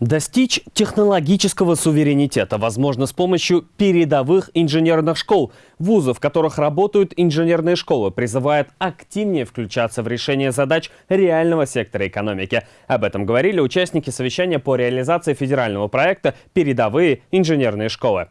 Достичь технологического суверенитета возможно с помощью передовых инженерных школ. Вузы, в которых работают инженерные школы, призывают активнее включаться в решение задач реального сектора экономики. Об этом говорили участники совещания по реализации федерального проекта «Передовые инженерные школы».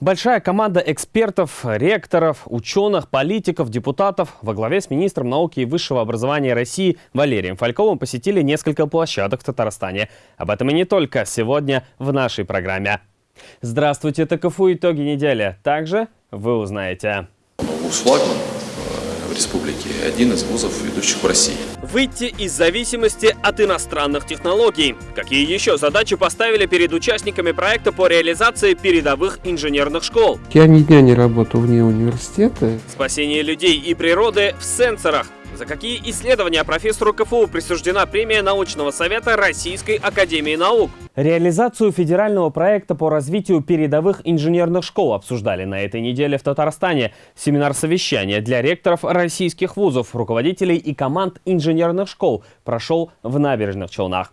Большая команда экспертов, ректоров, ученых, политиков, депутатов во главе с министром науки и высшего образования России Валерием Фальковым посетили несколько площадок в Татарстане. Об этом и не только сегодня в нашей программе. Здравствуйте, это КФУ «Итоги недели». Также вы узнаете. «Флагман» в республике – один из вузов, ведущих в России. Выйти из зависимости от иностранных технологий. Какие еще задачи поставили перед участниками проекта по реализации передовых инженерных школ? Я ни дня не работал вне университета. Спасение людей и природы в сенсорах. За какие исследования профессору КФУ присуждена премия научного совета Российской Академии Наук? Реализацию федерального проекта по развитию передовых инженерных школ обсуждали на этой неделе в Татарстане. Семинар-совещания для ректоров российских вузов, руководителей и команд инженерных школ прошел в набережных Челнах.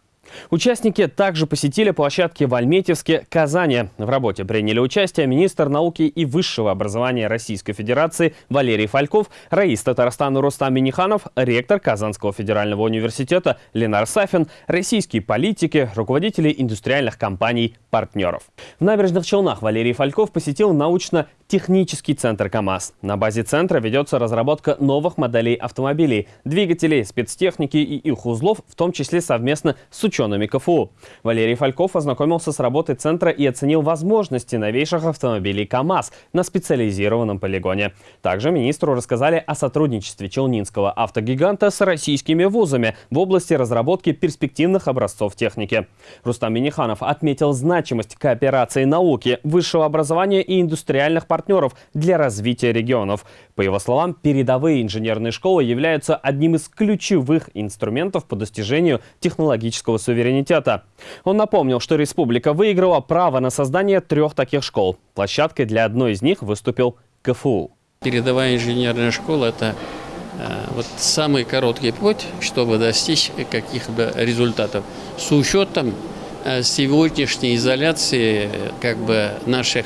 Участники также посетили площадки в Альметьевске, Казани. В работе приняли участие министр науки и высшего образования Российской Федерации Валерий Фальков, раис Татарстана Рустам Миниханов, ректор Казанского федерального университета Ленар Сафин, российские политики, руководители индустриальных компаний, партнеров. В набережных Челнах Валерий Фальков посетил научно-технический центр КАМАЗ. На базе центра ведется разработка новых моделей автомобилей, двигателей, спецтехники и их узлов, в том числе совместно с учеными учеными КФУ. Валерий Фальков ознакомился с работой центра и оценил возможности новейших автомобилей КАМАЗ на специализированном полигоне. Также министру рассказали о сотрудничестве челнинского автогиганта с российскими вузами в области разработки перспективных образцов техники. Рустам Миниханов отметил значимость кооперации науки, высшего образования и индустриальных партнеров для развития регионов. По его словам, передовые инженерные школы являются одним из ключевых инструментов по достижению технологического суверенитета. Он напомнил, что республика выиграла право на создание трех таких школ. Площадкой для одной из них выступил КФУ. Передовая инженерная школа – это э, вот самый короткий путь, чтобы достичь каких-то результатов. С учетом э, сегодняшней изоляции как бы наших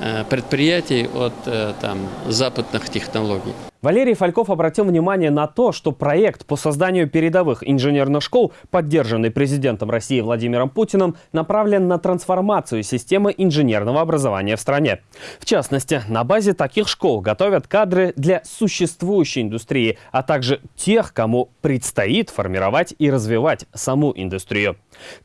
э, предприятий от там, западных технологий. Валерий Фальков обратил внимание на то, что проект по созданию передовых инженерных школ, поддержанный президентом России Владимиром Путиным, направлен на трансформацию системы инженерного образования в стране. В частности, на базе таких школ готовят кадры для существующей индустрии, а также тех, кому предстоит формировать и развивать саму индустрию.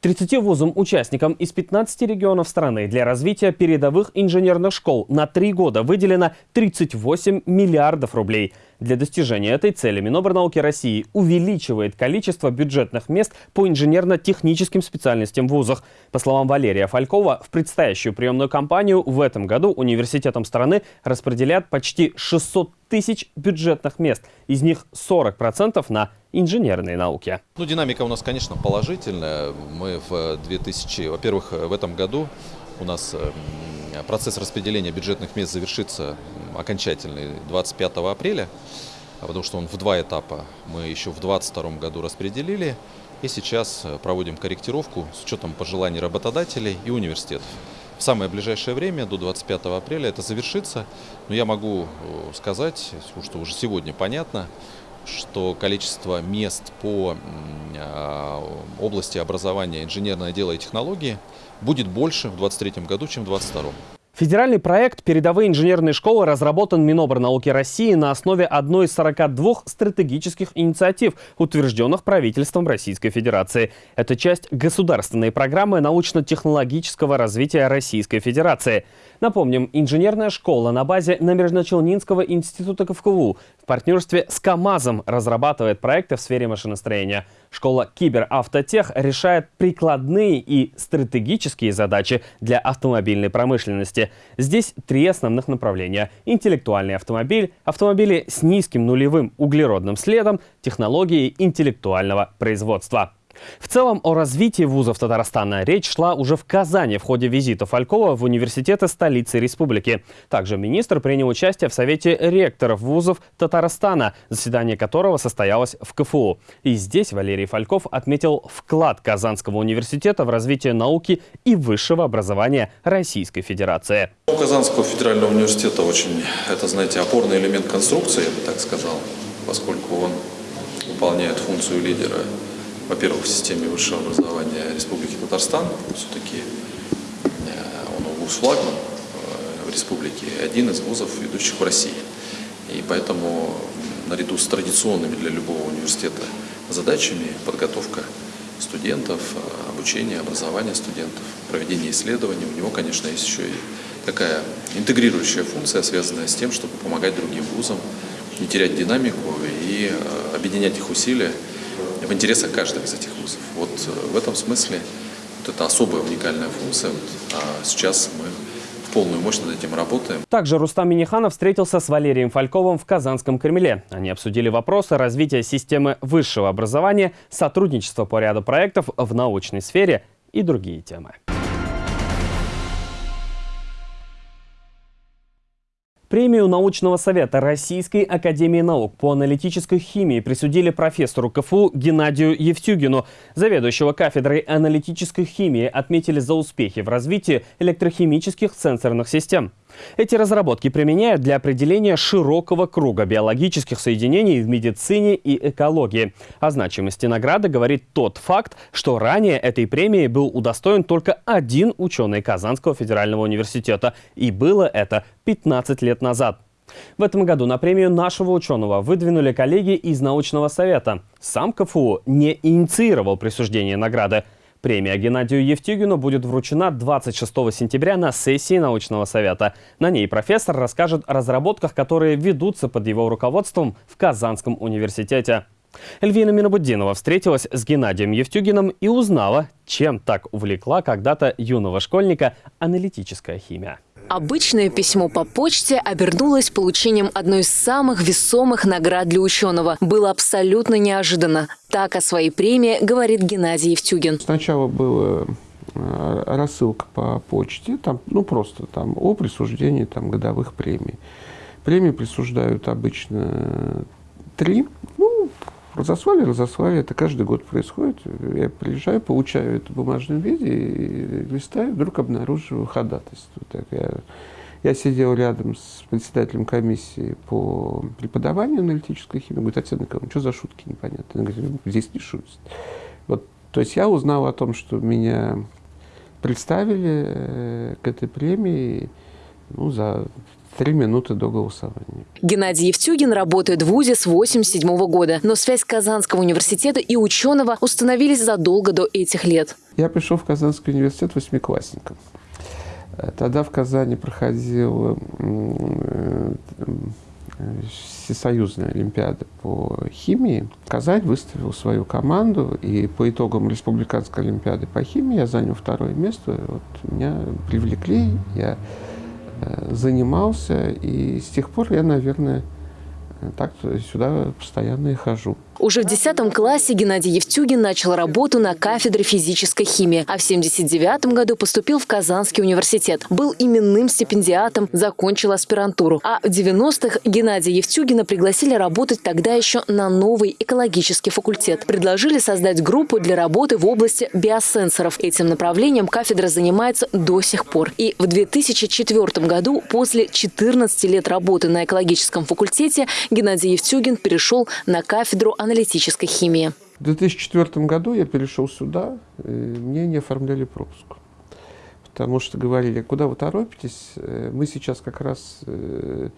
30 вузам-участникам из 15 регионов страны для развития передовых инженерных школ на три года выделено 38 миллиардов рублей. Для достижения этой цели Минобрнауки России увеличивает количество бюджетных мест по инженерно-техническим специальностям в вузах. По словам Валерия Фалькова, в предстоящую приемную кампанию в этом году университетам страны распределят почти 600 тысяч бюджетных мест. Из них 40% на инженерные науки. Ну, динамика у нас, конечно, положительная. Мы в 2000, во-первых, в этом году у нас процесс распределения бюджетных мест завершится окончательный 25 апреля, потому что он в два этапа. Мы еще в 2022 году распределили, и сейчас э, проводим корректировку с учетом пожеланий работодателей и университетов. В самое ближайшее время, до 25 апреля, это завершится. Но я могу э, сказать, что уже сегодня понятно, что количество мест по а, области образования инженерное дело и технологии будет больше в 2023 году, чем в 2022. Федеральный проект «Передовые инженерные школы» разработан Минобрнауки России на основе одной из 42 стратегических инициатив, утвержденных правительством Российской Федерации. Это часть государственной программы научно-технологического развития Российской Федерации. Напомним, инженерная школа на базе Набережно-Челнинского института КФКУ партнерстве с КАМАЗом разрабатывает проекты в сфере машиностроения. Школа Киберавтотех решает прикладные и стратегические задачи для автомобильной промышленности. Здесь три основных направления. Интеллектуальный автомобиль, автомобили с низким нулевым углеродным следом, технологии интеллектуального производства. В целом о развитии вузов Татарстана речь шла уже в Казани в ходе визита Фалькова в университеты столицы республики. Также министр принял участие в Совете ректоров вузов Татарстана, заседание которого состоялось в КФУ. И здесь Валерий Фальков отметил вклад Казанского университета в развитие науки и высшего образования Российской Федерации. У Казанского федерального университета очень, это, знаете, опорный элемент конструкции, я бы так сказал, поскольку он выполняет функцию лидера во-первых, в системе высшего образования Республики Татарстан, все-таки э, он вуз флагман э, в республике, один из вузов, ведущих в России. И поэтому наряду с традиционными для любого университета задачами подготовка студентов, э, обучение, образование студентов, проведение исследований, у него, конечно, есть еще и такая интегрирующая функция, связанная с тем, чтобы помогать другим вузам не терять динамику и объединять их усилия в интересах каждого из этих вузов. Вот э, в этом смысле вот это особая уникальная функция. Вот, а сейчас мы в полную мощь над этим работаем. Также Рустам Миниханов встретился с Валерием Фальковым в Казанском Кремле. Они обсудили вопросы развития системы высшего образования, сотрудничества по ряду проектов в научной сфере и другие темы. Премию научного совета Российской академии наук по аналитической химии присудили профессору КФУ Геннадию Евтюгину. Заведующего кафедрой аналитической химии отметили за успехи в развитии электрохимических сенсорных систем. Эти разработки применяют для определения широкого круга биологических соединений в медицине и экологии. О значимости награды говорит тот факт, что ранее этой премии был удостоен только один ученый Казанского федерального университета. И было это 15 лет назад. В этом году на премию нашего ученого выдвинули коллеги из научного совета. Сам КФУ не инициировал присуждение награды. Премия Геннадию Евтюгину будет вручена 26 сентября на сессии научного совета. На ней профессор расскажет о разработках, которые ведутся под его руководством в Казанском университете. Эльвина Минобуддинова встретилась с Геннадием Евтюгиным и узнала, чем так увлекла когда-то юного школьника аналитическая химия. Обычное письмо по почте обернулось получением одной из самых весомых наград для ученого. Было абсолютно неожиданно. Так о своей премии говорит Геннадий Евтюгин. Сначала была э, рассылка по почте, там, ну просто там о присуждении там, годовых премий. Премии присуждают обычно три. Ну, разослали, разослали. Это каждый год происходит. Я приезжаю, получаю это в бумажном виде и листаю, вдруг обнаруживаю ходатайство. Так я, я сидел рядом с председателем комиссии по преподаванию аналитической химии. Говорит, Татьяна Николаевна, что за шутки непонятные? Она говорит, здесь не шутят. Вот, то есть я узнал о том, что меня представили э, к этой премии ну, за три минуты до голосования. Геннадий Евтюгин работает в ВУЗе с 1987 года, но связь Казанского университета и ученого установились задолго до этих лет. Я пришел в Казанский университет восьмиклассником. Э, тогда в Казани проходила э, всесоюзная олимпиада по химии. Казань выставил свою команду, и по итогам республиканской олимпиады по химии я занял второе место. Вот меня привлекли, я Э, занимался, и с тех пор я, наверное, так сюда постоянно и хожу. Уже в 10 классе Геннадий Евтюгин начал работу на кафедре физической химии, а в 79 году поступил в Казанский университет. Был именным стипендиатом, закончил аспирантуру. А в 90-х Геннадия Евтюгина пригласили работать тогда еще на новый экологический факультет. Предложили создать группу для работы в области биосенсоров. Этим направлением кафедра занимается до сих пор. И в 2004 году, после 14 лет работы на экологическом факультете, Геннадий Евтюгин перешел на кафедру аналитической химии. В 2004 году я перешел сюда, и мне не оформляли пропуск. Потому что говорили, куда вы торопитесь, э, мы сейчас как раз э,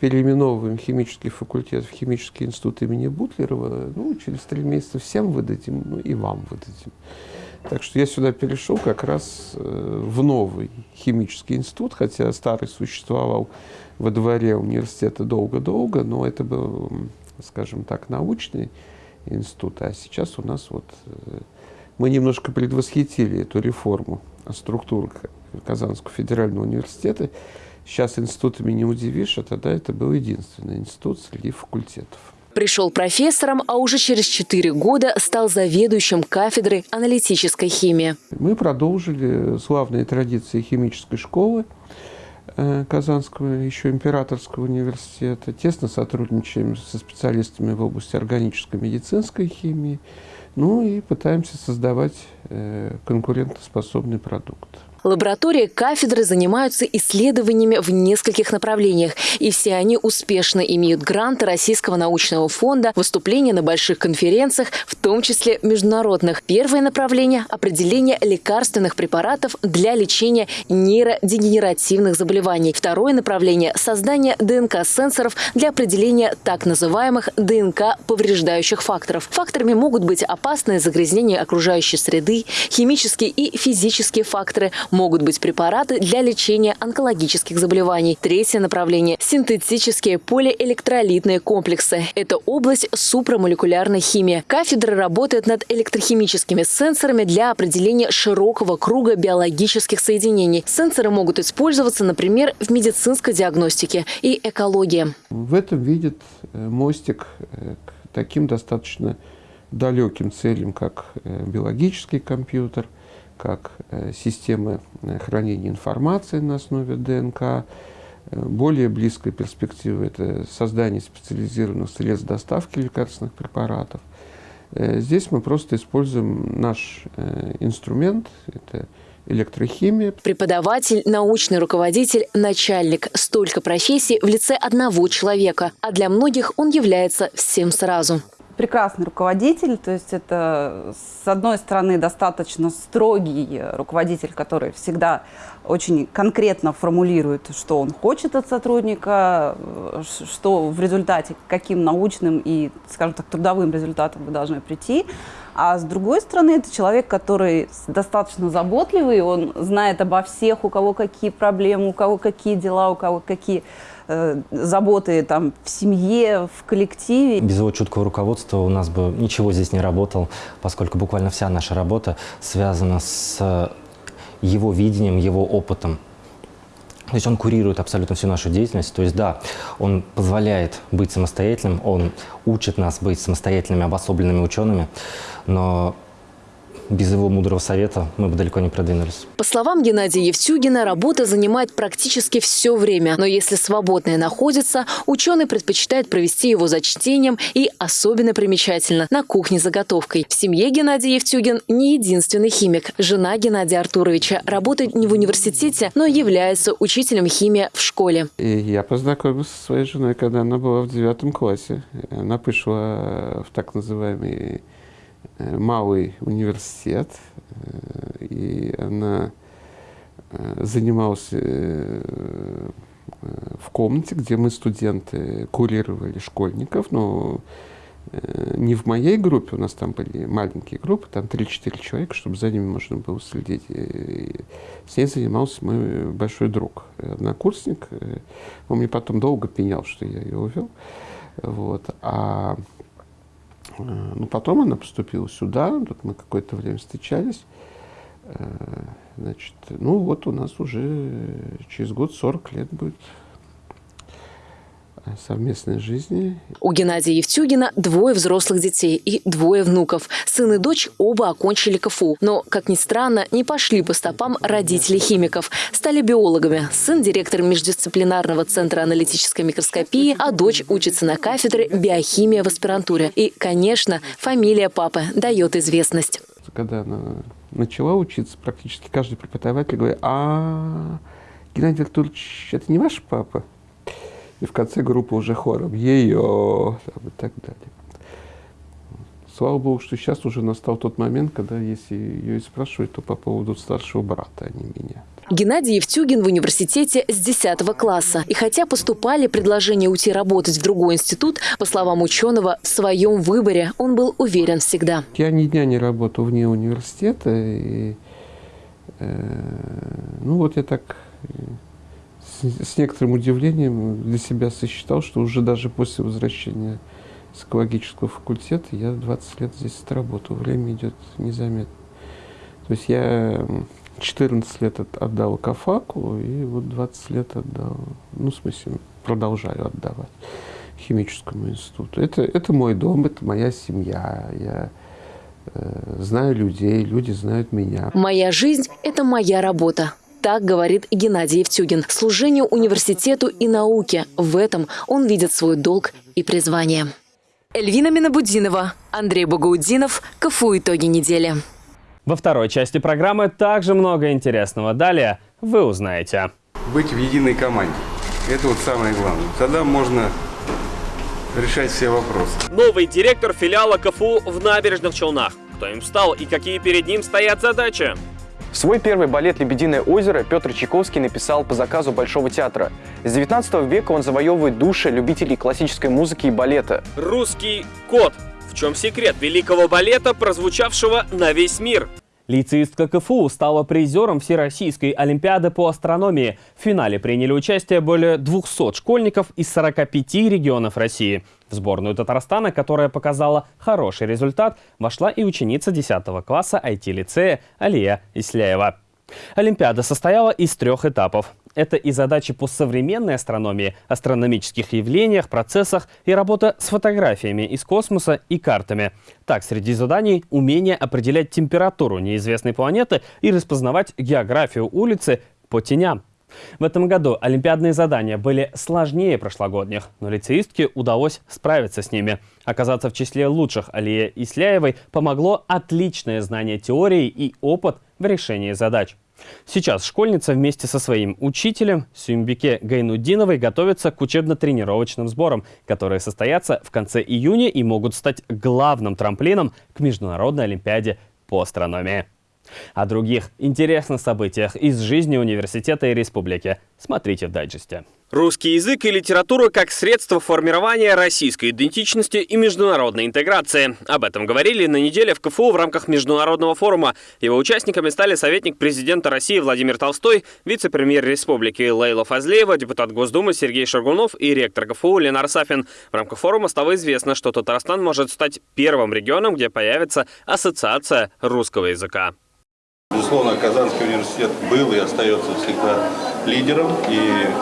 переименовываем химический факультет в химический институт имени Бутлерова, ну, через три месяца всем выдадим, ну, и вам выдадим. Так что я сюда перешел как раз э, в новый химический институт, хотя старый существовал во дворе университета долго-долго, но это был скажем так, научный институт, а сейчас у нас вот э, мы немножко предвосхитили эту реформу структуры Казанского федерального университета. Сейчас институтами не удивишь, а тогда это был единственный институт среди факультетов. Пришел профессором, а уже через 4 года стал заведующим кафедры аналитической химии. Мы продолжили славные традиции химической школы Казанского, еще императорского университета. Тесно сотрудничаем со специалистами в области органической медицинской химии. Ну и пытаемся создавать э, конкурентоспособный продукт. Лаборатории кафедры занимаются исследованиями в нескольких направлениях, и все они успешно имеют гранты Российского научного фонда, выступления на больших конференциях, в том числе международных. Первое направление – определение лекарственных препаратов для лечения нейродегенеративных заболеваний. Второе направление – создание ДНК-сенсоров для определения так называемых ДНК-повреждающих факторов. Факторами могут быть опасное загрязнение окружающей среды, химические и физические факторы, могут быть препараты для лечения онкологических заболеваний. Третье направление – синтетические полиэлектролитные комплексы. Это область супрамолекулярной химии. Кафедра работает над электрохимическими сенсорами для определения широкого круга биологических соединений. Сенсоры могут использоваться, например, в медицинской диагностике и экологии. В этом видит э, мостик э, к таким достаточно далеким целям, как э, биологический компьютер – как э, системы э, хранения информации на основе ДНК. Э, более близкая перспектива – это создание специализированных средств доставки лекарственных препаратов. Здесь мы просто используем наш инструмент – это электрохимия. Преподаватель, научный руководитель, начальник – столько профессий в лице одного человека, а для многих он является всем сразу прекрасный руководитель, то есть это, с одной стороны, достаточно строгий руководитель, который всегда очень конкретно формулирует, что он хочет от сотрудника, что в результате, каким научным и, скажем так, трудовым результатом вы должны прийти. А с другой стороны, это человек, который достаточно заботливый, он знает обо всех, у кого какие проблемы, у кого какие дела, у кого какие Э, заботы там, в семье, в коллективе. Без его чуткого руководства у нас бы ничего здесь не работало, поскольку буквально вся наша работа связана с его видением, его опытом. То есть он курирует абсолютно всю нашу деятельность. То есть да, он позволяет быть самостоятельным, он учит нас быть самостоятельными, обособленными учеными, но без его мудрого совета мы бы далеко не продвинулись. По словам Геннадия Евтюгина, работа занимает практически все время. Но если свободное находится, ученый предпочитает провести его за чтением и, особенно примечательно, на кухне заготовкой. В семье Геннадий Евтюгин не единственный химик. Жена Геннадия Артуровича работает не в университете, но является учителем химии в школе. И я познакомился со своей женой, когда она была в девятом классе. Она пришла в так называемый малый университет, э, и она э, занималась в комнате, где мы, студенты, курировали школьников, но не в моей группе, у нас там были маленькие группы, там 3-4 человека, чтобы за ними можно было следить. И с ней занимался мой большой друг, однокурсник. Он мне потом долго пенял, что я ее увел. Вот. А Э, ну, потом она поступила сюда, тут мы какое-то время встречались. Э, значит, ну вот у нас уже через год 40 лет будет совместной жизни. У Геннадия Евтюгина двое взрослых детей и двое внуков. Сын и дочь оба окончили КФУ. Но, как ни странно, не пошли по стопам родителей химиков. Стали биологами. Сын – директор междисциплинарного центра аналитической микроскопии, а дочь учится на кафедре биохимия в аспирантуре. И, конечно, фамилия папы дает известность. Когда она начала учиться, практически каждый преподаватель говорит, а Геннадий Артурович, это не ваш папа? И в конце группы уже хором «Ее!» и так далее. Слава Богу, что сейчас уже настал тот момент, когда если ее и спрашивают, то по поводу старшего брата, а не меня. Геннадий Евтюгин в университете с 10 класса. И хотя поступали предложения уйти работать в другой институт, по словам ученого, в своем выборе он был уверен всегда. Я ни дня не работал вне университета. И, э, ну вот я так с, некоторым удивлением для себя сосчитал, что уже даже после возвращения с экологического факультета я 20 лет здесь отработал. Время идет незаметно. То есть я 14 лет отдал Кафаку, и вот 20 лет отдал, ну, в смысле, продолжаю отдавать. химическому институту. Это, это мой дом, это моя семья. Я э, знаю людей, люди знают меня. Моя жизнь – это моя работа. Так говорит Геннадий Евтюгин. Служению университету и науке. В этом он видит свой долг и призвание. Эльвина Минабудинова, Андрей Багаудинов, КФУ «Итоги недели». Во второй части программы также много интересного. Далее вы узнаете. Быть в единой команде. Это вот самое главное. Тогда можно решать все вопросы. Новый директор филиала КФУ в Набережных Челнах. Кто им стал и какие перед ним стоят задачи? Свой первый балет «Лебединое озеро» Петр Чайковский написал по заказу Большого театра. С 19 века он завоевывает души любителей классической музыки и балета. Русский кот. В чем секрет великого балета, прозвучавшего на весь мир? Лицеистка КФУ стала призером Всероссийской Олимпиады по астрономии. В финале приняли участие более 200 школьников из 45 регионов России. В сборную Татарстана, которая показала хороший результат, вошла и ученица 10 класса IT-лицея Алия Исляева. Олимпиада состояла из трех этапов. Это и задачи по современной астрономии, астрономических явлениях, процессах и работа с фотографиями из космоса и картами. Так, среди заданий умение определять температуру неизвестной планеты и распознавать географию улицы по теням. В этом году олимпиадные задания были сложнее прошлогодних, но лицеистке удалось справиться с ними. Оказаться в числе лучших Алие Исляевой помогло отличное знание теории и опыт в решении задач. Сейчас школьница вместе со своим учителем Сюмбике Гайнудиновой готовится к учебно-тренировочным сборам, которые состоятся в конце июня и могут стать главным трамплином к Международной Олимпиаде по астрономии. О других интересных событиях из жизни университета и республики смотрите в дайджесте. Русский язык и литература как средство формирования российской идентичности и международной интеграции. Об этом говорили на неделе в КФУ в рамках международного форума. Его участниками стали советник президента России Владимир Толстой, вице-премьер республики Лейла Фазлеева, депутат Госдумы Сергей Шаргунов и ректор КФУ Ленар Сафин. В рамках форума стало известно, что Татарстан может стать первым регионом, где появится ассоциация русского языка. Безусловно, Казанский университет был и остается всегда лидером, и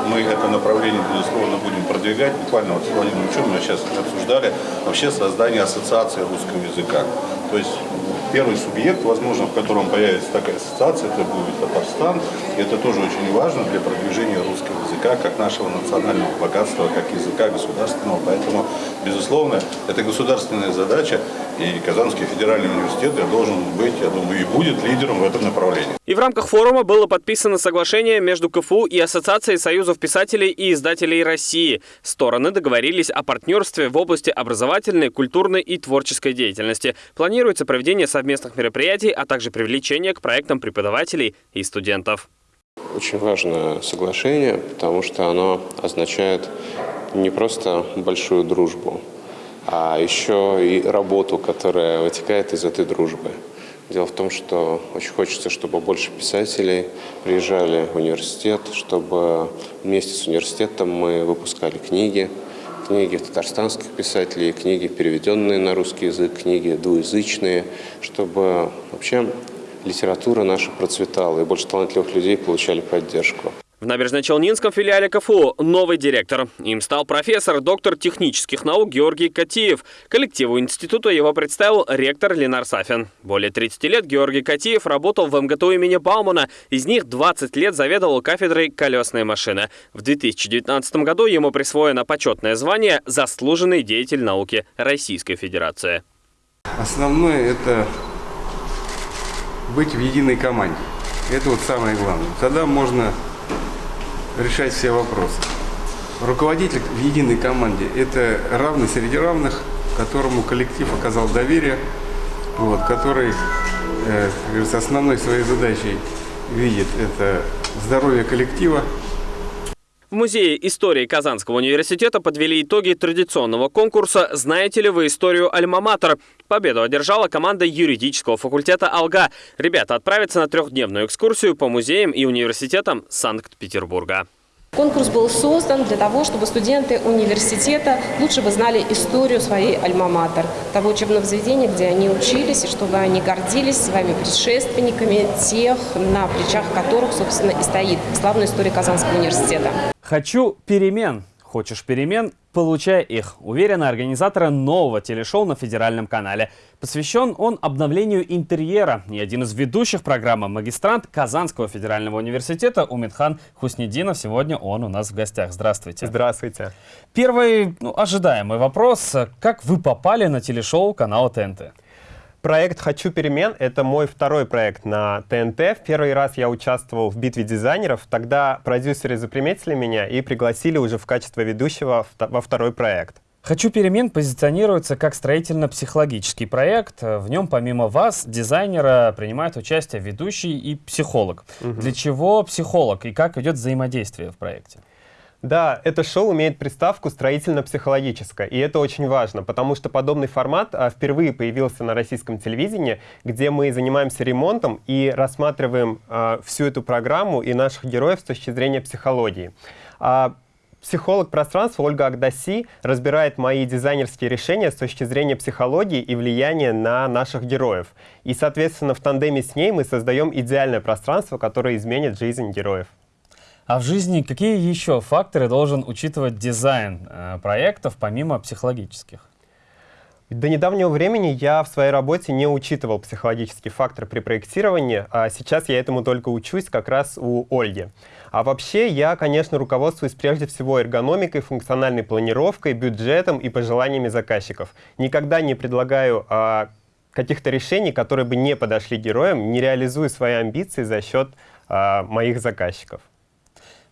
мы это направление, безусловно, будем продвигать. Буквально вот с Владимиром Ильичем мы сейчас обсуждали вообще создание ассоциации русского языка. То есть первый субъект, возможно, в котором появится такая ассоциация, это будет Татарстан. И это тоже очень важно для продвижения русского языка, как нашего национального богатства, как языка государственного. Поэтому, безусловно, это государственная задача, и Казанский федеральный университет должен быть, я думаю, и будет лидером в этом направлении. И в рамках форума было подписано соглашение между КФУ и Ассоциацией союзов писателей и издателей России. Стороны договорились о партнерстве в области образовательной, культурной и творческой деятельности. Планируется проведение совместных мероприятий, а также привлечение к проектам преподавателей и студентов. Очень важное соглашение, потому что оно означает не просто большую дружбу, а еще и работу, которая вытекает из этой дружбы. Дело в том, что очень хочется, чтобы больше писателей приезжали в университет, чтобы вместе с университетом мы выпускали книги, книги татарстанских писателей, книги, переведенные на русский язык, книги двуязычные, чтобы вообще литература наша процветала и больше талантливых людей получали поддержку. В Набережно-Челнинском филиале КФУ новый директор. Им стал профессор, доктор технических наук Георгий Катиев. Коллективу института его представил ректор Ленар Сафин. Более 30 лет Георгий Катиев работал в МГТУ имени Баумана. Из них 20 лет заведовал кафедрой колесной машины. В 2019 году ему присвоено почетное звание «Заслуженный деятель науки Российской Федерации». Основное – это быть в единой команде. Это вот самое главное. Тогда можно решать все вопросы. Руководитель в единой команде – это равный среди равных, которому коллектив оказал доверие, вот, который э, основной своей задачей видит это здоровье коллектива, в Музее истории Казанского университета подвели итоги традиционного конкурса «Знаете ли вы историю Альма-Матер?». Победу одержала команда юридического факультета «Алга». Ребята отправятся на трехдневную экскурсию по музеям и университетам Санкт-Петербурга. Конкурс был создан для того, чтобы студенты университета лучше бы знали историю своей альма-матер, того учебного заведения, где они учились, и чтобы они гордились своими предшественниками, тех, на плечах которых, собственно, и стоит славная история Казанского университета. Хочу перемен. Хочешь перемен? Получай их, уверены организаторы нового телешоу на федеральном канале. Посвящен он обновлению интерьера. И один из ведущих программы магистрант Казанского федерального университета Умидхан Хуснединов. Сегодня он у нас в гостях. Здравствуйте. Здравствуйте. Первый ну, ожидаемый вопрос. Как вы попали на телешоу канала ТНТ? Проект «Хочу перемен» — это мой второй проект на ТНТ. В первый раз я участвовал в «Битве дизайнеров». Тогда продюсеры заприметили меня и пригласили уже в качестве ведущего во второй проект. «Хочу перемен» позиционируется как строительно-психологический проект. В нем помимо вас, дизайнера, принимает участие ведущий и психолог. Угу. Для чего психолог и как идет взаимодействие в проекте? Да, это шоу имеет приставку строительно-психологическое, и это очень важно, потому что подобный формат а, впервые появился на российском телевидении, где мы занимаемся ремонтом и рассматриваем а, всю эту программу и наших героев с точки зрения психологии. А, психолог пространства Ольга Агдаси разбирает мои дизайнерские решения с точки зрения психологии и влияния на наших героев. И, соответственно, в тандеме с ней мы создаем идеальное пространство, которое изменит жизнь героев. А в жизни какие еще факторы должен учитывать дизайн э, проектов, помимо психологических? До недавнего времени я в своей работе не учитывал психологический фактор при проектировании, а сейчас я этому только учусь как раз у Ольги. А вообще я, конечно, руководствуюсь прежде всего эргономикой, функциональной планировкой, бюджетом и пожеланиями заказчиков. Никогда не предлагаю а, каких-то решений, которые бы не подошли героям, не реализуя свои амбиции за счет а, моих заказчиков.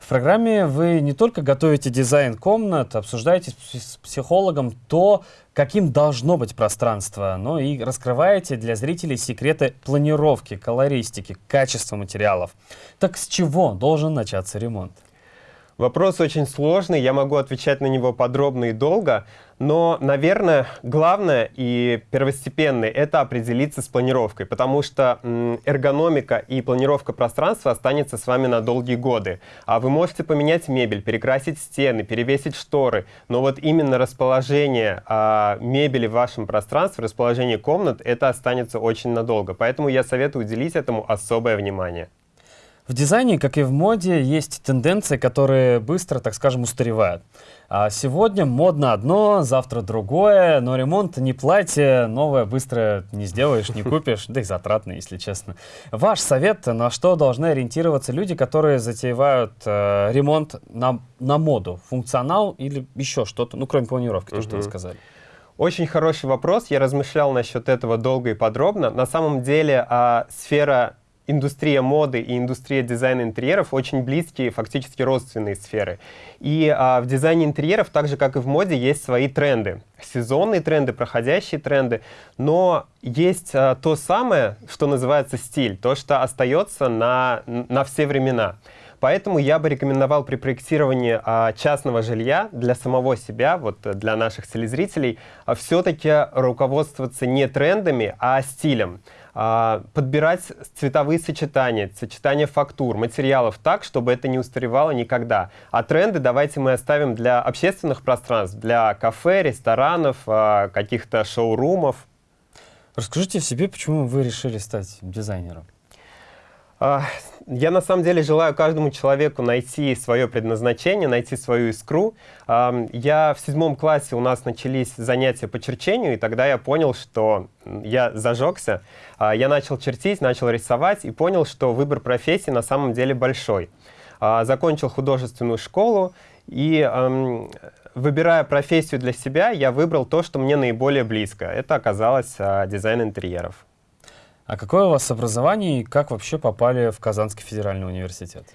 В программе вы не только готовите дизайн комнат, обсуждаете с психологом то, каким должно быть пространство, но и раскрываете для зрителей секреты планировки, колористики, качества материалов. Так с чего должен начаться ремонт? Вопрос очень сложный, я могу отвечать на него подробно и долго, но, наверное, главное и первостепенное — это определиться с планировкой, потому что эргономика и планировка пространства останется с вами на долгие годы. А вы можете поменять мебель, перекрасить стены, перевесить шторы, но вот именно расположение а, мебели в вашем пространстве, расположение комнат — это останется очень надолго. Поэтому я советую уделить этому особое внимание. В дизайне, как и в моде, есть тенденции, которые быстро, так скажем, устаревают. А сегодня модно одно, завтра другое, но ремонт не платье, новое быстро не сделаешь, не купишь, да и затратно, если честно. Ваш совет, на что должны ориентироваться люди, которые затевают э, ремонт на, на моду, функционал или еще что-то, ну, кроме планировки, то, что вы сказали? Очень хороший вопрос. Я размышлял насчет этого долго и подробно. На самом деле а, сфера индустрия моды и индустрия дизайна интерьеров очень близкие, фактически родственные сферы. И а, в дизайне интерьеров, так же как и в моде, есть свои тренды. Сезонные тренды, проходящие тренды. Но есть а, то самое, что называется стиль, то, что остается на, на все времена. Поэтому я бы рекомендовал при проектировании а, частного жилья для самого себя, вот для наших телезрителей, а, все-таки руководствоваться не трендами, а стилем. А, подбирать цветовые сочетания, сочетания фактур, материалов так, чтобы это не устаревало никогда. А тренды давайте мы оставим для общественных пространств, для кафе, ресторанов, а, каких-то шоурумов. Расскажите о себе, почему вы решили стать дизайнером? А, я на самом деле желаю каждому человеку найти свое предназначение, найти свою искру. Я в седьмом классе у нас начались занятия по черчению, и тогда я понял, что я зажегся. А, я начал чертить, начал рисовать и понял, что выбор профессии на самом деле большой. А, закончил художественную школу и выбирая профессию для себя, я выбрал то, что мне наиболее близко. Это оказалось дизайн интерьеров. А какое у вас образование и как вообще попали в Казанский федеральный университет?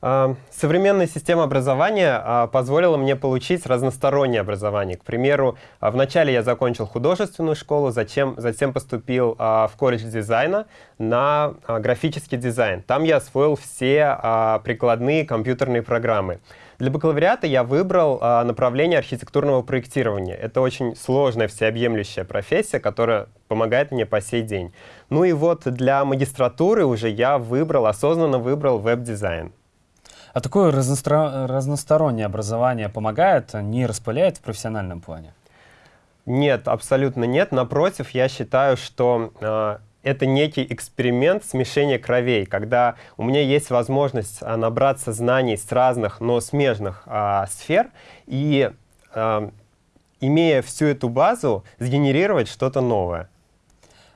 А, современная система образования а, позволила мне получить разностороннее образование. К примеру, а, вначале я закончил художественную школу, затем, затем поступил в колледж дизайна на графический дизайн. Там я освоил все прикладные компьютерные программы. Для бакалавриата я выбрал а, направление архитектурного проектирования. Это очень сложная, всеобъемлющая профессия, которая помогает мне по сей день. Ну и вот для магистратуры уже я выбрал, осознанно выбрал веб-дизайн. А такое разностро... разностороннее образование помогает, не распыляет в профессиональном плане? Нет, абсолютно нет. Напротив, я считаю, что э, это некий эксперимент смешения кровей, когда у меня есть возможность а, набраться знаний с разных, но смежных а, сфер и, а, имея всю эту базу, сгенерировать что-то новое.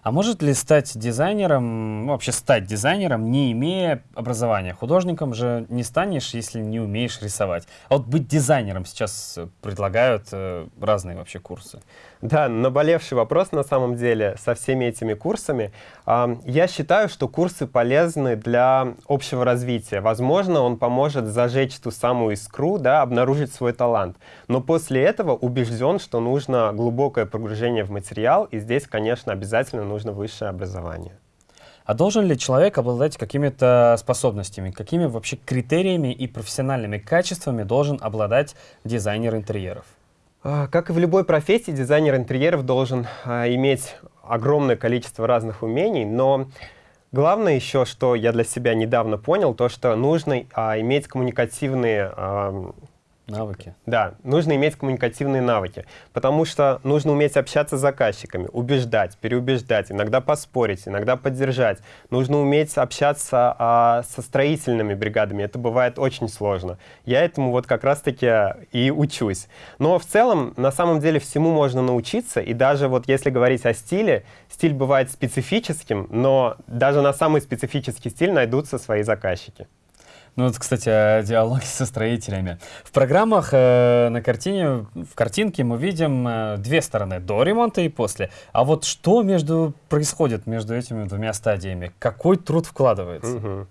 А может ли стать дизайнером, ну, вообще стать дизайнером, не имея образования? Художником же не станешь, если не умеешь рисовать. А вот быть дизайнером сейчас предлагают э, разные вообще курсы. Да, наболевший вопрос на самом деле со всеми этими курсами. Я считаю, что курсы полезны для общего развития. Возможно, он поможет зажечь ту самую искру, да, обнаружить свой талант. Но после этого убежден, что нужно глубокое погружение в материал, и здесь, конечно, обязательно нужно высшее образование. А должен ли человек обладать какими-то способностями? Какими вообще критериями и профессиональными качествами должен обладать дизайнер интерьеров? А, как и в любой профессии, дизайнер интерьеров должен а, иметь огромное количество разных умений, но главное еще, что я для себя недавно понял, то, что нужно а, иметь коммуникативные Навыки. Да, нужно иметь коммуникативные навыки, потому что нужно уметь общаться с заказчиками, убеждать, переубеждать, иногда поспорить, иногда поддержать. Нужно уметь общаться а, со строительными бригадами, это бывает очень сложно. Я этому вот как раз-таки и учусь. Но в целом, на самом деле, всему можно научиться, и даже вот если говорить о стиле, стиль бывает специфическим, но даже на самый специфический стиль найдутся свои заказчики. Ну вот, кстати, о диалоге со строителями. В программах э, на картине, в картинке мы видим э, две стороны, до ремонта и после. А вот что между происходит между этими двумя стадиями? Какой труд вкладывается? Угу.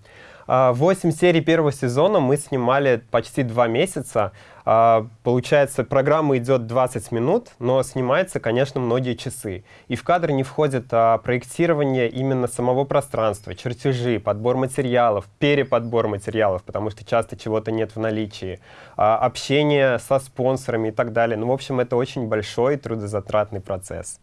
8 серий первого сезона мы снимали почти два месяца. А, получается, программа идет 20 минут, но снимается, конечно, многие часы. И в кадр не входит а, проектирование именно самого пространства, чертежи, подбор материалов, переподбор материалов, потому что часто чего-то нет в наличии, а, общение со спонсорами и так далее. Ну, в общем, это очень большой трудозатратный процесс.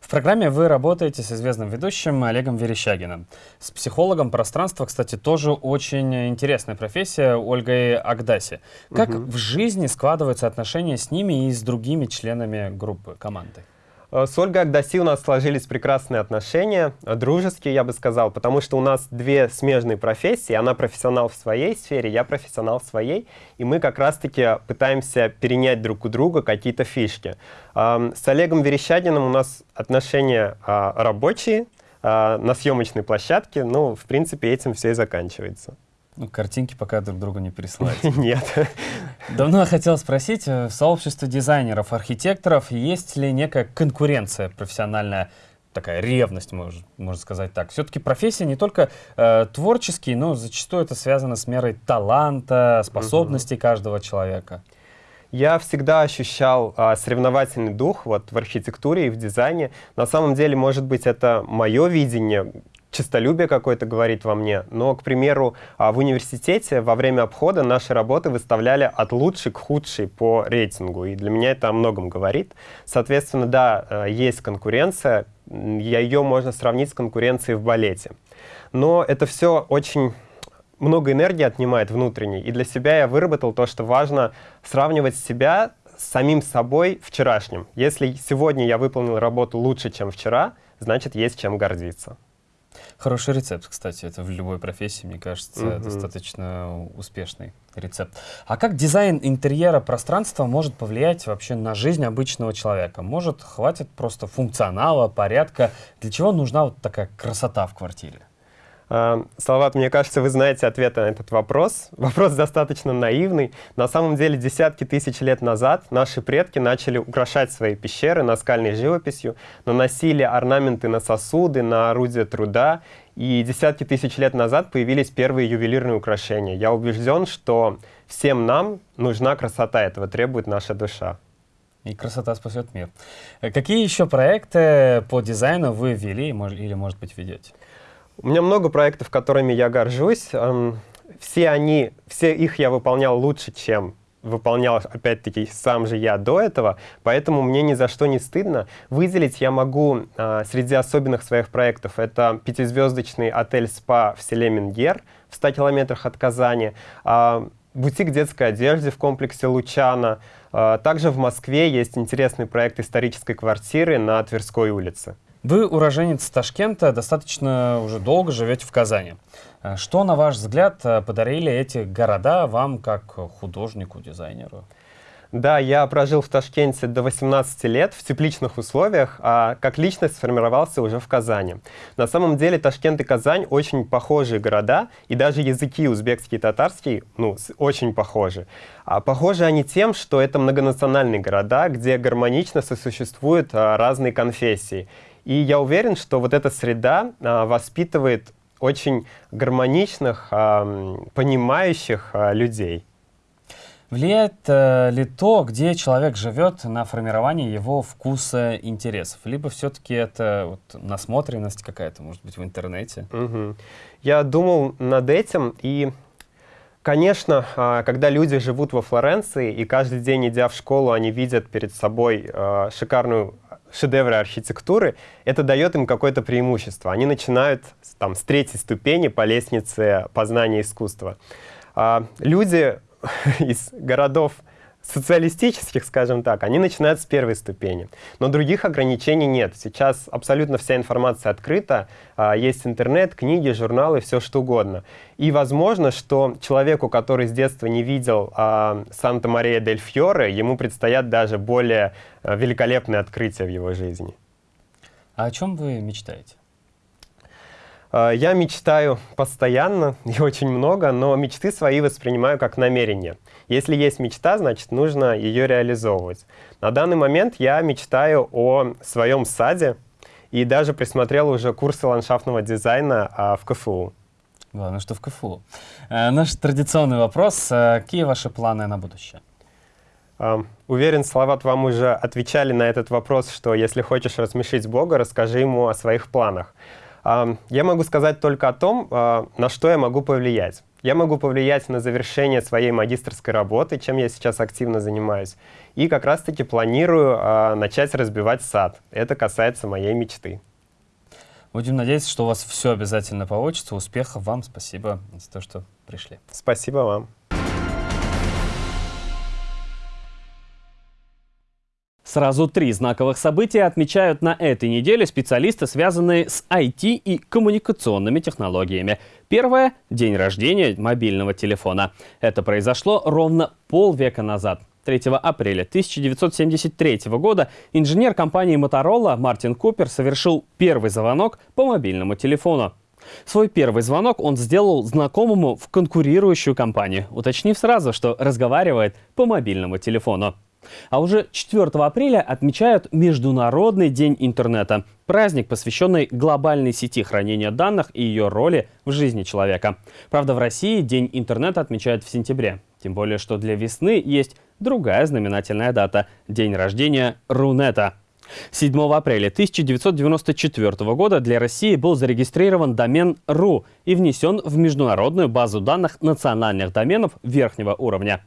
В программе вы работаете с известным ведущим Олегом Верещагиным. С психологом пространства, кстати, тоже очень интересная профессия Ольгой Агдаси. Как угу. в жизни складываются отношения с ними и с другими членами группы, команды? Э, с Ольгой Агдаси у нас сложились прекрасные отношения, э, дружеские, я бы сказал, потому что у нас две смежные профессии. Она профессионал в своей сфере, я профессионал в своей, и мы как раз-таки пытаемся перенять друг у друга какие-то фишки. С Олегом Верещагиным у нас отношения а, рабочие, на съемочной площадке, ну, в принципе, этим все и заканчивается. Ну, картинки пока друг другу не присылать. Нет. Давно хотел спросить, э, в сообществе дизайнеров, архитекторов есть ли некая конкуренция профессиональная, такая ревность, можно, можно сказать так. Все-таки профессия не только э, творческие, но зачастую это связано с мерой таланта, способностей угу. каждого человека. Я всегда ощущал а, соревновательный дух вот, в архитектуре и в дизайне. На самом деле, может быть, это мое видение, честолюбие какое-то говорит во мне. Но, к примеру, а, в университете во время обхода наши работы выставляли от лучшей к худшей по рейтингу. И для меня это о многом говорит. Соответственно, да, а, есть конкуренция. Ее можно сравнить с конкуренцией в балете. Но это все очень много энергии отнимает внутренней. И для себя я выработал то, что важно сравнивать себя с самим собой вчерашним. Если сегодня я выполнил работу лучше, чем вчера, значит, есть чем гордиться. Хороший рецепт, кстати, это в любой профессии, мне кажется, -hmm. достаточно успешный рецепт. А как дизайн интерьера пространства может повлиять вообще на жизнь обычного человека? Может, хватит просто функционала, порядка? Для чего нужна вот такая красота в квартире? А, Салават, мне кажется, вы знаете ответ на этот вопрос. Вопрос достаточно наивный. На самом деле, десятки тысяч лет назад наши предки начали украшать свои пещеры наскальной живописью, наносили орнаменты на сосуды, на орудия труда, и десятки тысяч лет назад появились первые ювелирные украшения. Я убежден, что всем нам нужна красота, этого требует наша душа. И красота спасет мир. Какие еще проекты по дизайну вы ввели или, может быть, ведете? У меня много проектов, которыми я горжусь. Все они, все их я выполнял лучше, чем выполнял, опять-таки, сам же я до этого, поэтому мне ни за что не стыдно. Выделить я могу а, среди особенных своих проектов. Это пятизвездочный отель-спа в селе Мингер в 100 километрах от Казани, а, бутик детской одежды в комплексе Лучана. А, также в Москве есть интересный проект исторической квартиры на Тверской улице. Вы уроженец Ташкента, достаточно уже долго живете в Казани. Э, что, на ваш взгляд, э, подарили эти города вам как художнику, дизайнеру? Да, я прожил в Ташкенте до 18 лет в тепличных условиях, а как личность сформировался уже в Казани. На самом деле Ташкент и Казань очень похожие города, и даже языки узбекский и татарский ну, очень похожи. А похожи они тем, что это многонациональные города, где гармонично сосуществуют а, разные конфессии. И я уверен, что вот эта среда а, воспитывает очень гармоничных, а, понимающих а, людей. Влияет э, ли то, где человек живет, на формирование его вкуса интересов? Либо все-таки это вот, насмотренность какая-то, может быть, в интернете? Угу. Я думал над этим, и, конечно, когда люди живут во Флоренции, и каждый день, идя в школу, они видят перед собой шикарную шедевры архитектуры, это дает им какое-то преимущество. Они начинают там, с третьей ступени по лестнице познания искусства. А, люди из городов социалистических, скажем так, они начинают с первой ступени. Но других ограничений нет. Сейчас абсолютно вся информация открыта. А, есть интернет, книги, журналы, все что угодно. И возможно, что человеку, который с детства не видел а, Санта-Мария-дель-Фьоре, ему предстоят даже более а, великолепные открытия в его жизни. А о чем вы мечтаете? Я мечтаю постоянно и очень много, но мечты свои воспринимаю как намерение. Если есть мечта, значит, нужно ее реализовывать. На данный момент я мечтаю о своем саде и даже присмотрел уже курсы ландшафтного дизайна а, в КФУ. Главное, что в КФУ. Э, наш традиционный вопрос. Э, какие ваши планы на будущее? Уверен, Салават вам уже отвечали на этот вопрос, что если хочешь рассмешить Бога, расскажи ему о своих планах. Я могу сказать только о том, а, на что я могу повлиять. Я могу повлиять на завершение своей магистрской работы, чем я сейчас активно занимаюсь. И как раз-таки планирую а, начать разбивать сад. Это касается моей мечты. Будем надеяться, что у вас все обязательно получится. Успехов вам. Спасибо за то, что пришли. Спасибо вам. Сразу три знаковых события отмечают на этой неделе специалисты, связанные с IT и коммуникационными технологиями. Первое – день рождения мобильного телефона. Это произошло ровно полвека назад. 3 апреля 1973 года инженер компании Motorola Мартин Купер совершил первый звонок по мобильному телефону. Свой первый звонок он сделал знакомому в конкурирующую компанию, уточнив сразу, что разговаривает по мобильному телефону. А уже 4 апреля отмечают Международный день интернета. Праздник, посвященный глобальной сети хранения данных и ее роли в жизни человека. Правда, в России День интернета отмечают в сентябре. Тем более, что для весны есть другая знаменательная дата – день рождения Рунета. 7 апреля 1994 года для России был зарегистрирован домен .ru и внесен в международную базу данных национальных доменов верхнего уровня.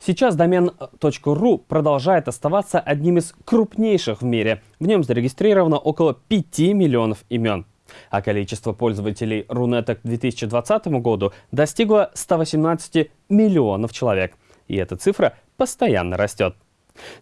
Сейчас домен .ru продолжает оставаться одним из крупнейших в мире. В нем зарегистрировано около 5 миллионов имен. А количество пользователей Рунета к 2020 году достигло 118 миллионов человек. И эта цифра постоянно растет.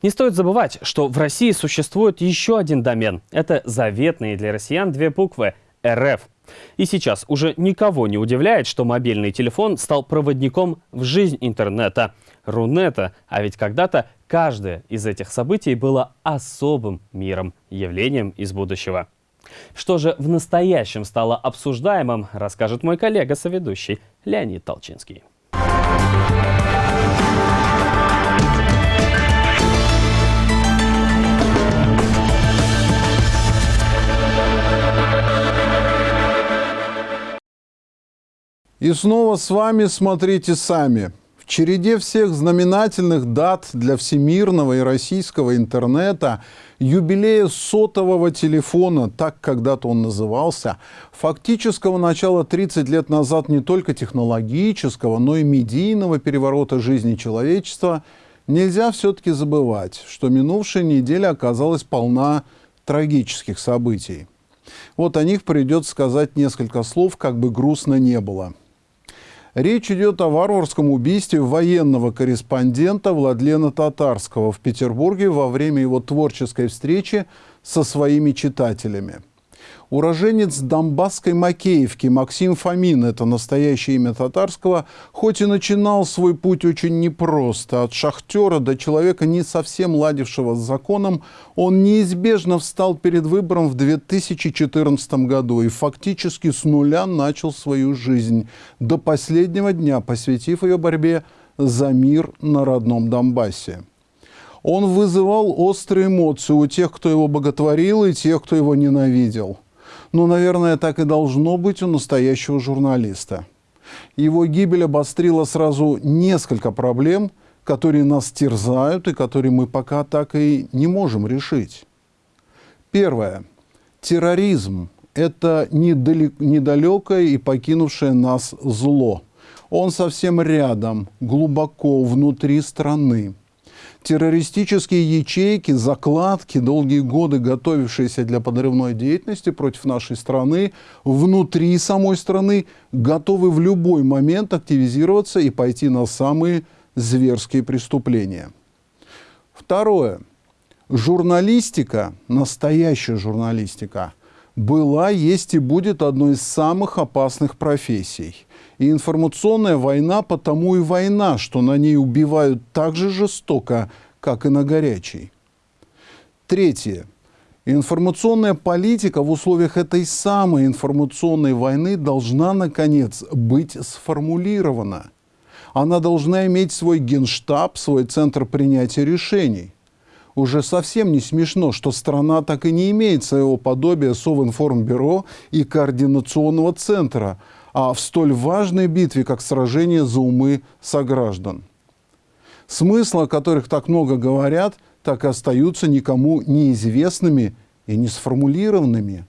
Не стоит забывать, что в России существует еще один домен. Это заветные для россиян две буквы – РФ. И сейчас уже никого не удивляет, что мобильный телефон стал проводником в жизнь интернета – Рунета. А ведь когда-то каждое из этих событий было особым миром, явлением из будущего. Что же в настоящем стало обсуждаемым, расскажет мой коллега-соведущий Леонид Толчинский. И снова с вами «Смотрите сами» череде всех знаменательных дат для всемирного и российского интернета, юбилея сотового телефона, так когда-то он назывался, фактического начала 30 лет назад не только технологического, но и медийного переворота жизни человечества, нельзя все-таки забывать, что минувшая неделя оказалась полна трагических событий. Вот о них придется сказать несколько слов, как бы грустно не было. Речь идет о варварском убийстве военного корреспондента Владлена Татарского в Петербурге во время его творческой встречи со своими читателями. Уроженец Донбасской Макеевки Максим Фомин, это настоящее имя татарского, хоть и начинал свой путь очень непросто, от шахтера до человека, не совсем ладившего с законом, он неизбежно встал перед выбором в 2014 году и фактически с нуля начал свою жизнь, до последнего дня посвятив ее борьбе за мир на родном Донбассе. Он вызывал острые эмоции у тех, кто его боготворил, и тех, кто его ненавидел – ну, наверное, так и должно быть у настоящего журналиста. Его гибель обострила сразу несколько проблем, которые нас терзают и которые мы пока так и не можем решить. Первое. Терроризм – это недалекое и покинувшее нас зло. Он совсем рядом, глубоко внутри страны террористические ячейки, закладки, долгие годы готовившиеся для подрывной деятельности против нашей страны, внутри самой страны, готовы в любой момент активизироваться и пойти на самые зверские преступления. Второе. Журналистика, настоящая журналистика, была, есть и будет одной из самых опасных профессий. И информационная война потому и война, что на ней убивают так же жестоко, как и на горячей. Третье. Информационная политика в условиях этой самой информационной войны должна, наконец, быть сформулирована. Она должна иметь свой генштаб, свой центр принятия решений. Уже совсем не смешно, что страна так и не имеет своего подобия Совинформбюро и координационного центра – а в столь важной битве, как сражение за умы сограждан. Смысл, о которых так много говорят, так и остаются никому неизвестными и не сформулированными.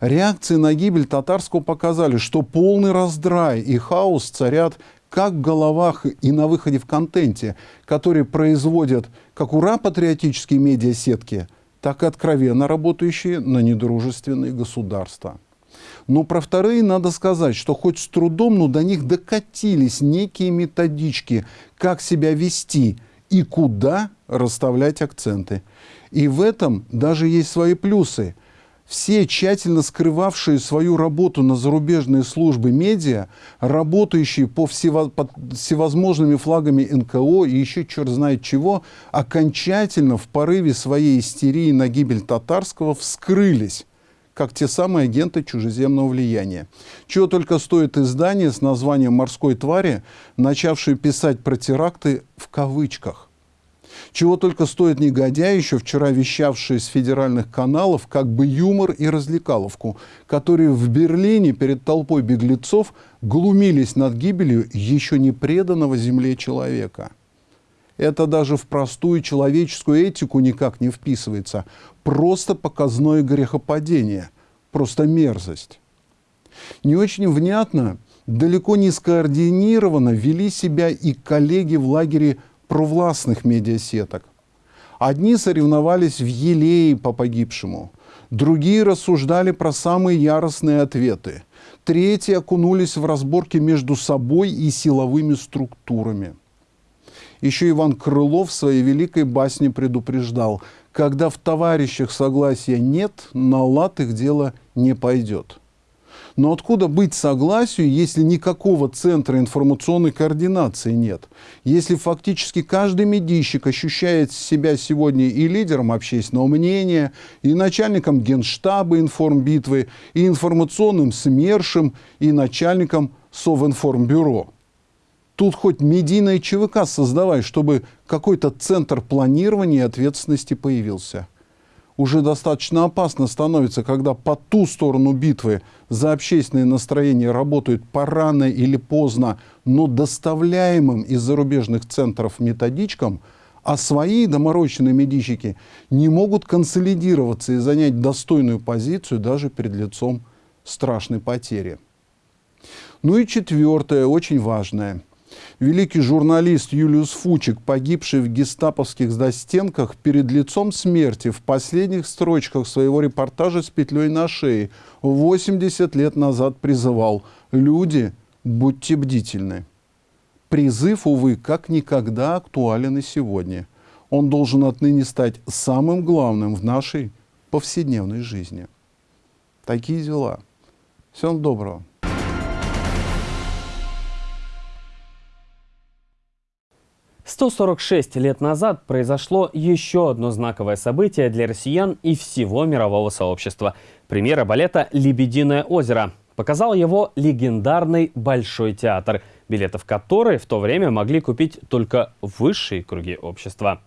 Реакции на гибель татарского показали, что полный раздрай и хаос царят как в головах и на выходе в контенте, которые производят как ура-патриотические медиасетки, так и откровенно работающие на недружественные государства. Но про вторые надо сказать, что хоть с трудом, но до них докатились некие методички, как себя вести и куда расставлять акценты. И в этом даже есть свои плюсы. Все тщательно скрывавшие свою работу на зарубежные службы медиа, работающие по всево, под всевозможными флагами НКО и еще черт знает чего, окончательно в порыве своей истерии на гибель татарского вскрылись как те самые агенты чужеземного влияния. Чего только стоит издание с названием «Морской твари», начавшее писать про теракты в кавычках. Чего только стоит негодяй, еще вчера вещавший с федеральных каналов, как бы юмор и развлекаловку, которые в Берлине перед толпой беглецов глумились над гибелью еще не преданного земле человека. Это даже в простую человеческую этику никак не вписывается просто показное грехопадение, просто мерзость. Не очень внятно, далеко не скоординированно вели себя и коллеги в лагере провластных медиасеток. Одни соревновались в елее по погибшему, другие рассуждали про самые яростные ответы, третьи окунулись в разборки между собой и силовыми структурами. Еще Иван Крылов в своей великой басне предупреждал, когда в товарищах согласия нет, на лад их дело не пойдет. Но откуда быть согласию, если никакого центра информационной координации нет? Если фактически каждый медийщик ощущает себя сегодня и лидером общественного мнения, и начальником генштаба информбитвы, и информационным СМЕРШем, и начальником Совинформбюро – Тут хоть медийное ЧВК создавай, чтобы какой-то центр планирования и ответственности появился. Уже достаточно опасно становится, когда по ту сторону битвы за общественное настроение работают порано или поздно, но доставляемым из зарубежных центров методичкам, а свои доморощенные медийщики не могут консолидироваться и занять достойную позицию даже перед лицом страшной потери. Ну и четвертое, очень важное – Великий журналист Юлиус Фучик, погибший в гестаповских застенках перед лицом смерти в последних строчках своего репортажа с петлей на шее 80 лет назад призывал «Люди, будьте бдительны». Призыв, увы, как никогда актуален и сегодня. Он должен отныне стать самым главным в нашей повседневной жизни. Такие дела. Всем доброго. Сто сорок шесть лет назад произошло еще одно знаковое событие для россиян и всего мирового сообщества. Премьера балета «Лебединое озеро». Показал его легендарный Большой театр, билеты в который в то время могли купить только высшие круги общества.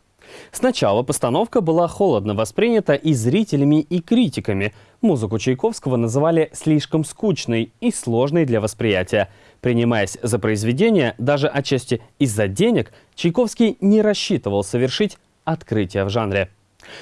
Сначала постановка была холодно воспринята и зрителями, и критиками. Музыку Чайковского называли слишком скучной и сложной для восприятия. Принимаясь за произведение, даже отчасти из-за денег, Чайковский не рассчитывал совершить открытие в жанре.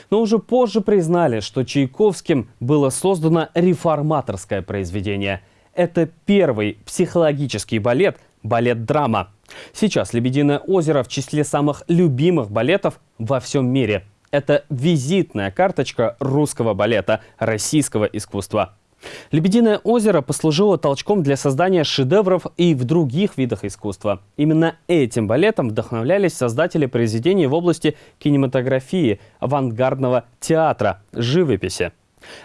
Но уже позже признали, что Чайковским было создано реформаторское произведение. Это первый психологический балет, балет-драма. Сейчас «Лебединое озеро» в числе самых любимых балетов во всем мире. Это визитная карточка русского балета, российского искусства. «Лебединое озеро» послужило толчком для создания шедевров и в других видах искусства. Именно этим балетом вдохновлялись создатели произведений в области кинематографии, авангардного театра, живописи.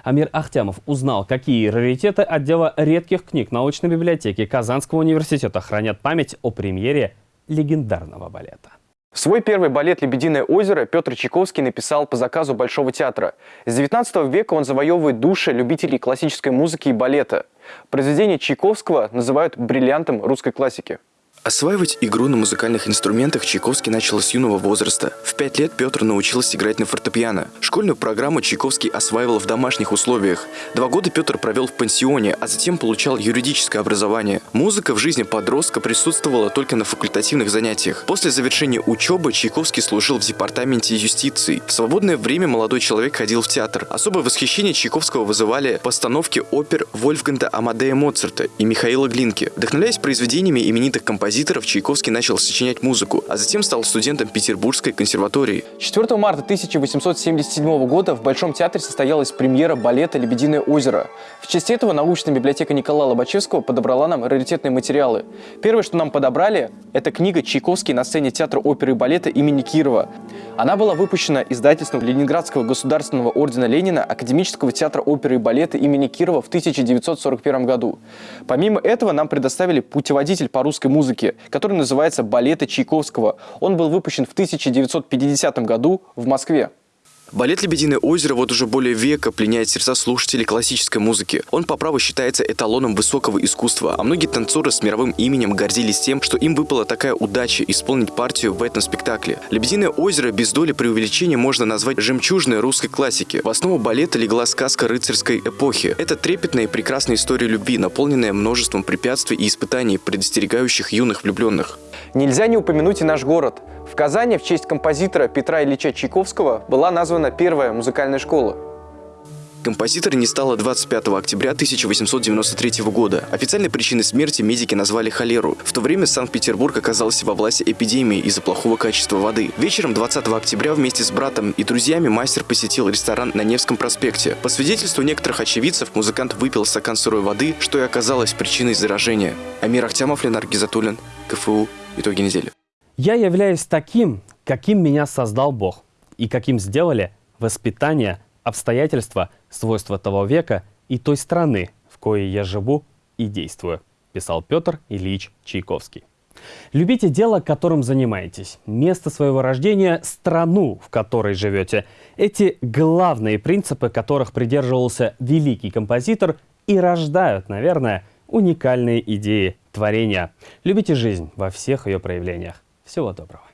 Амир Ахтямов узнал, какие раритеты отдела редких книг научной библиотеки Казанского университета хранят память о премьере легендарного балета. Свой первый балет «Лебединое озеро» Петр Чайковский написал по заказу Большого театра. С 19 века он завоевывает души любителей классической музыки и балета. Произведение Чайковского называют бриллиантом русской классики. Осваивать игру на музыкальных инструментах Чайковский начал с юного возраста. В пять лет Петр научился играть на фортепиано. Школьную программу Чайковский осваивал в домашних условиях. Два года Петр провел в пансионе, а затем получал юридическое образование. Музыка в жизни подростка присутствовала только на факультативных занятиях. После завершения учебы Чайковский служил в департаменте юстиции. В свободное время молодой человек ходил в театр. Особое восхищение Чайковского вызывали постановки опер Вольфганда Амадея Моцарта и Михаила Глинки. Вдохновляясь произведениями именитых композиторов, композиторов Чайковский начал сочинять музыку, а затем стал студентом Петербургской консерватории. 4 марта 1877 года в Большом театре состоялась премьера балета «Лебединое озеро». В честь этого научная библиотека Николая Лобачевского подобрала нам раритетные материалы. Первое, что нам подобрали, это книга «Чайковский на сцене театра оперы и балета имени Кирова». Она была выпущена издательством Ленинградского государственного ордена Ленина Академического театра оперы и балета имени Кирова в 1941 году. Помимо этого нам предоставили путеводитель по русской музыке музыки, который называется «Балеты Чайковского». Он был выпущен в 1950 году в Москве. Балет «Лебединое озеро» вот уже более века пленяет сердца слушателей классической музыки. Он по праву считается эталоном высокого искусства, а многие танцоры с мировым именем гордились тем, что им выпала такая удача исполнить партию в этом спектакле. «Лебединое озеро» без доли преувеличения можно назвать жемчужной русской классики. В основу балета легла сказка рыцарской эпохи. Это трепетная и прекрасная история любви, наполненная множеством препятствий и испытаний, предостерегающих юных влюбленных. Нельзя не упомянуть и наш город. В Казани в честь композитора Петра Ильича Чайковского была названа первая музыкальная школа. Композитора не стало 25 октября 1893 года. Официальной причиной смерти медики назвали холеру. В то время Санкт-Петербург оказался во власти эпидемии из-за плохого качества воды. Вечером 20 октября вместе с братом и друзьями мастер посетил ресторан на Невском проспекте. По свидетельству некоторых очевидцев, музыкант выпил стакан сырой воды, что и оказалось причиной заражения. Амир Ахтямов, Ленар Гизатуллин, КФУ. Итоги недели. Я являюсь таким, каким меня создал Бог, и каким сделали воспитание, обстоятельства, свойства того века и той страны, в коей я живу и действую, писал Петр Ильич Чайковский. Любите дело, которым занимаетесь, место своего рождения, страну, в которой живете. Эти главные принципы, которых придерживался великий композитор, и рождают, наверное, уникальные идеи творения. Любите жизнь во всех ее проявлениях. Всего доброго.